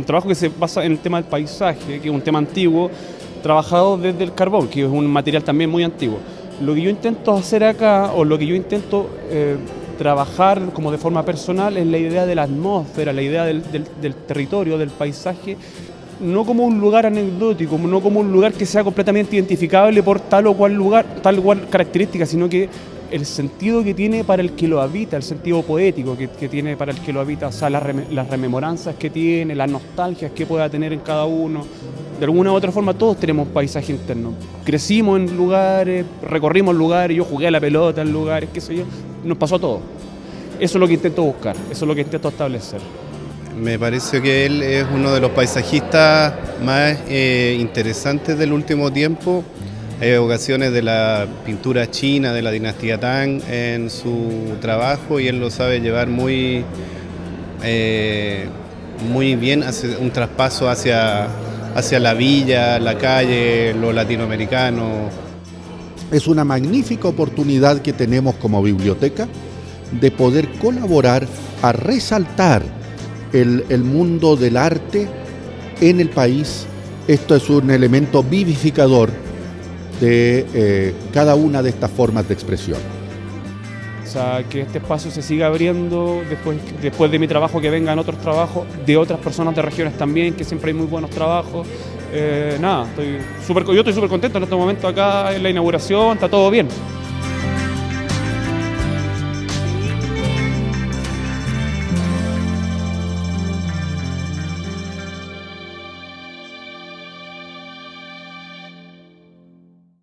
un trabajo que se basa en el tema del paisaje, que es un tema antiguo, trabajado desde el carbón, que es un material también muy antiguo. Lo que yo intento hacer acá, o lo que yo intento eh, trabajar como de forma personal, es la idea de la atmósfera, la idea del, del territorio, del paisaje, no como un lugar anecdótico, no como un lugar que sea completamente identificable por tal o cual lugar, tal o cual característica, sino que el sentido que tiene para el que lo habita, el sentido poético que, tiene para el que lo habita, o sea, las, rememoranzas que tiene, las nostalgias que pueda tener en cada uno. De alguna u otra forma todos tenemos paisaje interno. Crecimos en lugares, recorrimos lugares, yo jugué a la pelota en lugares, qué sé yo, nos pasó todo. Eso es lo que intento buscar, eso es lo que intento establecer. Me parece que él es uno de los paisajistas más eh, interesantes del último tiempo. Hay ocasiones de la pintura china de la dinastía Tang en su trabajo y él lo sabe llevar muy, eh, muy bien, hace un traspaso hacia, hacia la villa, la calle, lo latinoamericano. Es una magnífica oportunidad que tenemos como biblioteca de poder colaborar a resaltar el, el mundo del arte en el país. Esto es un elemento vivificador de eh, cada una de estas formas de expresión. O sea, que este espacio se siga abriendo después, después de mi trabajo, que vengan otros trabajos de otras personas de regiones también, que siempre hay muy buenos trabajos. Eh, nada, estoy super, yo estoy súper contento en este momento acá en la inauguración, está todo bien.